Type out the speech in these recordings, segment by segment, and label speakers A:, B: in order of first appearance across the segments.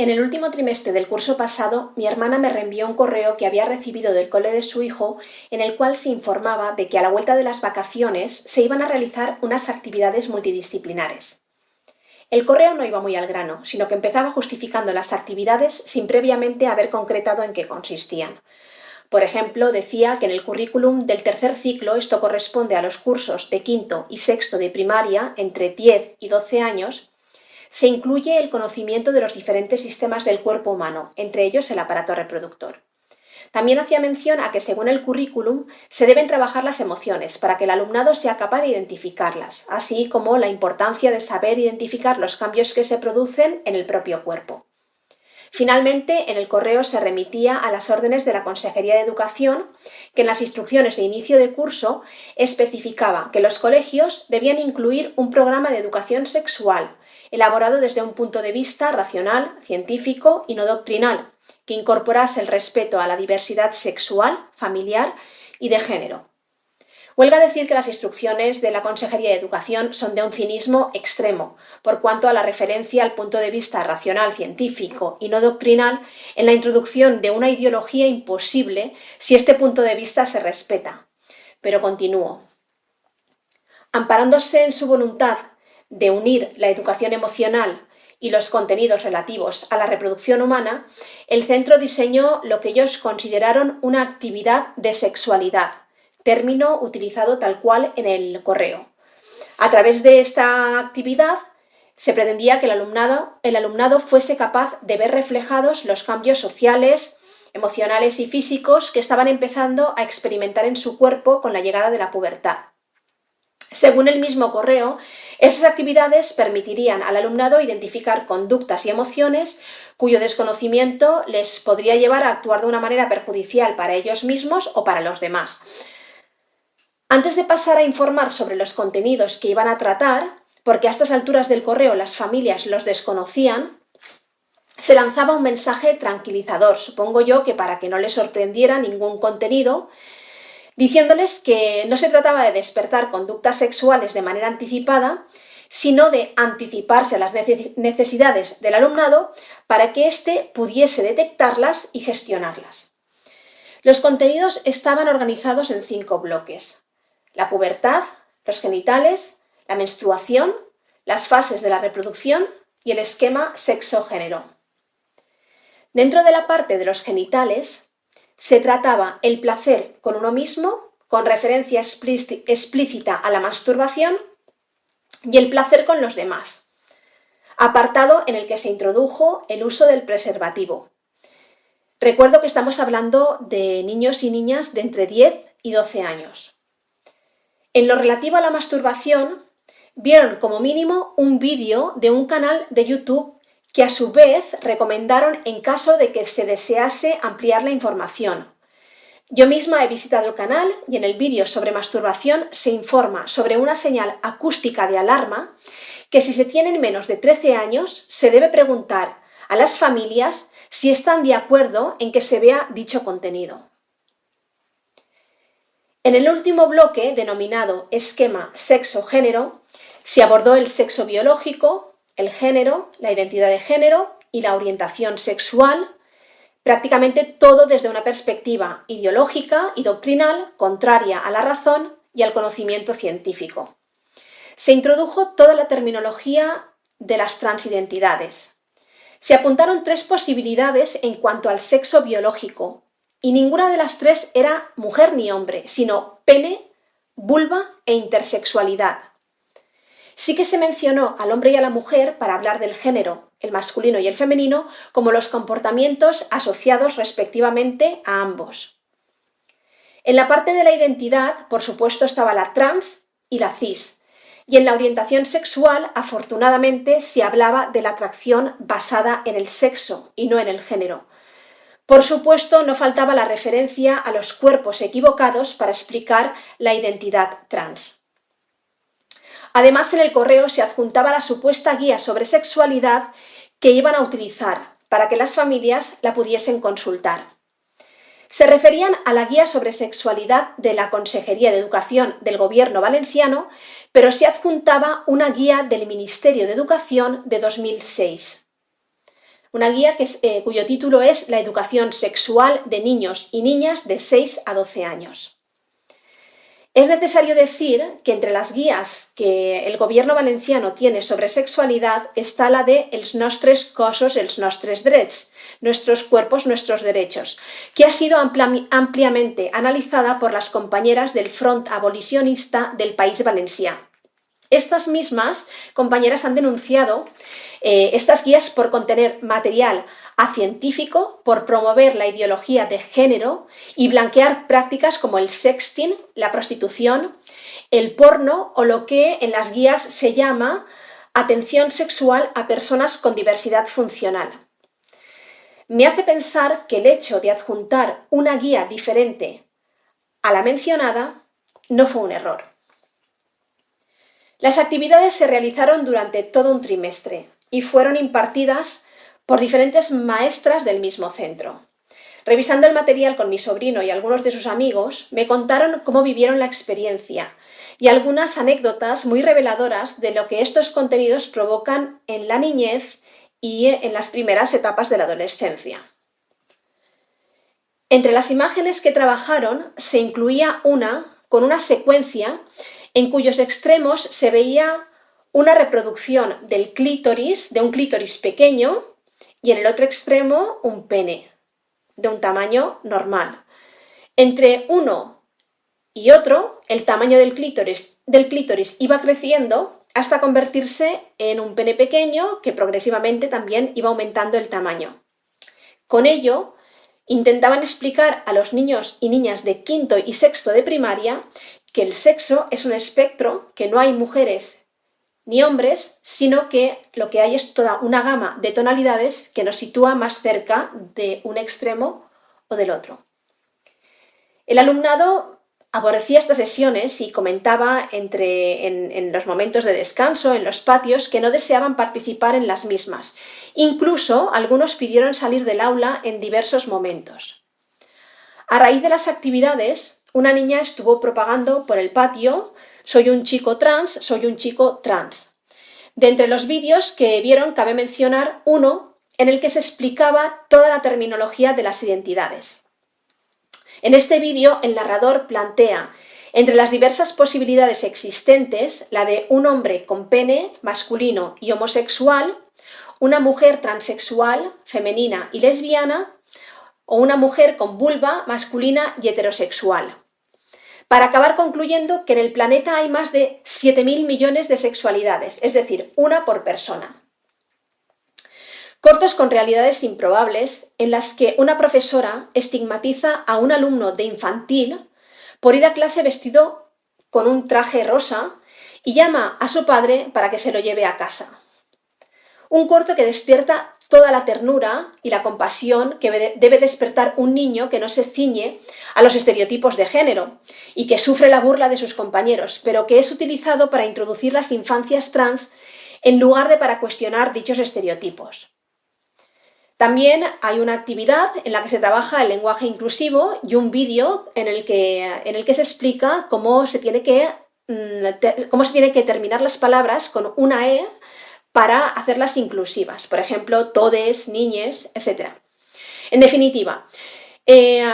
A: En el último trimestre del curso pasado, mi hermana me reenvió un correo que había recibido del cole de su hijo en el cual se informaba de que a la vuelta de las vacaciones se iban a realizar unas actividades multidisciplinares. El correo no iba muy al grano, sino que empezaba justificando las actividades sin previamente haber concretado en qué consistían. Por ejemplo, decía que en el currículum del tercer ciclo esto corresponde a los cursos de quinto y sexto de primaria entre 10 y 12 años se incluye el conocimiento de los diferentes sistemas del cuerpo humano, entre ellos el aparato reproductor. También hacía mención a que según el currículum se deben trabajar las emociones para que el alumnado sea capaz de identificarlas, así como la importancia de saber identificar los cambios que se producen en el propio cuerpo. Finalmente, en el correo se remitía a las órdenes de la Consejería de Educación, que en las instrucciones de inicio de curso especificaba que los colegios debían incluir un programa de educación sexual, elaborado desde un punto de vista racional, científico y no doctrinal, que incorporase el respeto a la diversidad sexual, familiar y de género. Huelga decir que las instrucciones de la Consejería de Educación son de un cinismo extremo, por cuanto a la referencia al punto de vista racional, científico y no doctrinal en la introducción de una ideología imposible si este punto de vista se respeta. Pero continúo. Amparándose en su voluntad de unir la educación emocional y los contenidos relativos a la reproducción humana, el centro diseñó lo que ellos consideraron una actividad de sexualidad, término utilizado tal cual en el correo. A través de esta actividad se pretendía que el alumnado, fuese capaz de ver reflejados los cambios sociales, emocionales y físicos que estaban empezando a experimentar en su cuerpo con la llegada de la pubertad. Según el mismo correo, esas actividades permitirían al alumnado identificar conductas y emociones cuyo desconocimiento les podría llevar a actuar de una manera perjudicial para ellos mismos o para los demás. Antes de pasar a informar sobre los contenidos que iban a tratar, porque a estas alturas del correo las familias los desconocían, se lanzaba un mensaje tranquilizador, supongo yo que para que no les sorprendiera ningún contenido, diciéndoles que no se trataba de despertar conductas sexuales de manera anticipada, sino de anticiparse a las necesidades del alumnado para que éste pudiese detectarlas y gestionarlas. Los contenidos estaban organizados en cinco bloques. La pubertad, los genitales, la menstruación, las fases de la reproducción y el esquema sexo-género. Dentro de la parte de los genitales se trataba el placer con uno mismo, con referencia explícita a la masturbación, y el placer con los demás, apartado en el que se introdujo el uso del preservativo. Recuerdo que estamos hablando de niños y niñas de entre 10 y 12 años. En lo relativo a la masturbación, vieron como mínimo un vídeo de un canal de YouTube que a su vez recomendaron en caso de que se desease ampliar la información. Yo misma he visitado el canal y en el vídeo sobre masturbación se informa sobre una señal acústica de alarma que si se tienen menos de 13 años se debe preguntar a las familias si están de acuerdo en que se vea dicho contenido. En el último bloque, denominado esquema sexo-género, se abordó el sexo biológico, el género, la identidad de género y la orientación sexual, prácticamente todo desde una perspectiva ideológica y doctrinal contraria a la razón y al conocimiento científico. Se introdujo toda la terminología de las transidentidades. Se apuntaron tres posibilidades en cuanto al sexo biológico y ninguna de las tres era mujer ni hombre, sino pene, vulva e intersexualidad. Sí que se mencionó al hombre y a la mujer para hablar del género, el masculino y el femenino, como los comportamientos asociados respectivamente a ambos. En la parte de la identidad, por supuesto, estaba la trans y la cis, y en la orientación sexual, afortunadamente, se hablaba de la atracción basada en el sexo y no en el género. Por supuesto, no faltaba la referencia a los cuerpos equivocados para explicar la identidad trans. Además, en el correo se adjuntaba la supuesta guía sobre sexualidad que iban a utilizar para que las familias la pudiesen consultar. Se referían a la guía sobre sexualidad de la Consejería de Educación del Gobierno valenciano, pero se adjuntaba una guía del Ministerio de Educación de 2006. una guía eh, cuyo título es La educación sexual de niños y niñas de 6 a 12 años. Es necesario decir que entre las guías que el gobierno valenciano tiene sobre sexualidad está la de Els nostres cossos, els nostres drets, nuestros cuerpos, nuestros derechos, que ha sido ampliamente analizada por las compañeras del Front Abolicionista del País Valenciano. Estas mismas compañeras han denunciado eh, estas guías por contener material acientífico, por promover la ideología de género y blanquear prácticas como el sexting, la prostitución, el porno o lo que en las guías se llama atención sexual a personas con diversidad funcional. Me hace pensar que el hecho de adjuntar una guía diferente a la mencionada no fue un error. Las actividades se realizaron durante todo un trimestre y fueron impartidas por diferentes maestras del mismo centro. Revisando el material con mi sobrino y algunos de sus amigos, me contaron cómo vivieron la experiencia y algunas anécdotas muy reveladoras de lo que estos contenidos provocan en la niñez y en las primeras etapas de la adolescencia. Entre las imágenes que trabajaron se incluía una con una secuencia en cuyos extremos se veía una reproducción del clítoris, de un clítoris pequeño, y en el otro extremo un pene, de un tamaño normal. Entre uno y otro, el tamaño del clítoris, del clítoris iba creciendo hasta convertirse en un pene pequeño que progresivamente también iba aumentando el tamaño. Con ello, intentaban explicar a los niños y niñas de quinto y sexto de primaria que el sexo es un espectro, que no hay mujeres ni hombres, sino que lo que hay es toda una gama de tonalidades que nos sitúa más cerca de un extremo o del otro. El alumnado aborrecía estas sesiones y comentaba entre, en, en, los momentos de descanso, en los patios, que no deseaban participar en las mismas. Incluso algunos pidieron salir del aula en diversos momentos. A raíz de las actividades, una niña estuvo propagando por el patio soy un chico trans, soy un chico trans. De entre los vídeos que vieron cabe mencionar uno en el que se explicaba toda la terminología de las identidades. En este vídeo el narrador plantea entre las diversas posibilidades existentes la de un hombre con pene, masculino y homosexual, una mujer transexual, femenina y lesbiana, o una mujer con vulva masculina y heterosexual para acabar concluyendo que en el planeta hay más de 7.000 millones de sexualidades, es decir, una por persona. Cortos con realidades improbables en las que una profesora estigmatiza a un alumno de infantil por ir a clase vestido con un traje rosa y llama a su padre para que se lo lleve a casa. Un corto que despierta toda la ternura y la compasión que debe despertar un niño que no se ciñe a los estereotipos de género y que sufre la burla de sus compañeros, pero que es utilizado para introducir las infancias trans en lugar de para cuestionar dichos estereotipos. También hay una actividad en la que se trabaja el lenguaje inclusivo y un vídeo en, el que, en el que se explica cómo se, tiene que, mm, cómo se tiene que terminar las palabras con una E para hacerlas inclusivas, por ejemplo, todes, niñes, etc. En definitiva, eh,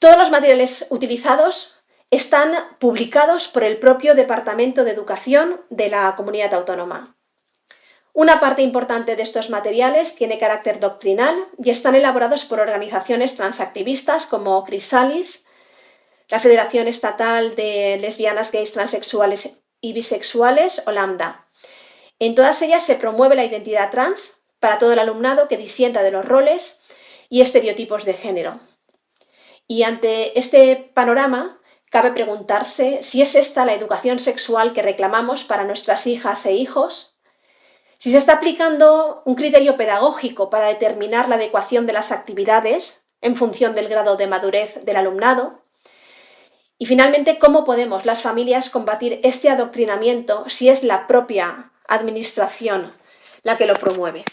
A: todos los materiales utilizados están publicados por el propio Departamento de Educación de la Comunidad Autónoma. Una parte importante de estos materiales tiene carácter doctrinal y están elaborados por organizaciones transactivistas como Crisalis, la Federación Estatal de Lesbianas, Gays, Transexuales y Bisexuales o Lambda. En todas ellas se promueve la identidad trans para todo el alumnado que disienta de los roles y estereotipos de género. Y ante este panorama, cabe preguntarse si es esta la educación sexual que reclamamos para nuestras hijas e hijos, si se está aplicando un criterio pedagógico para determinar la adecuación de las actividades en función del grado de madurez del alumnado, y finalmente, ¿cómo podemos las familias combatir este adoctrinamiento si es la propia administración la que lo promueve.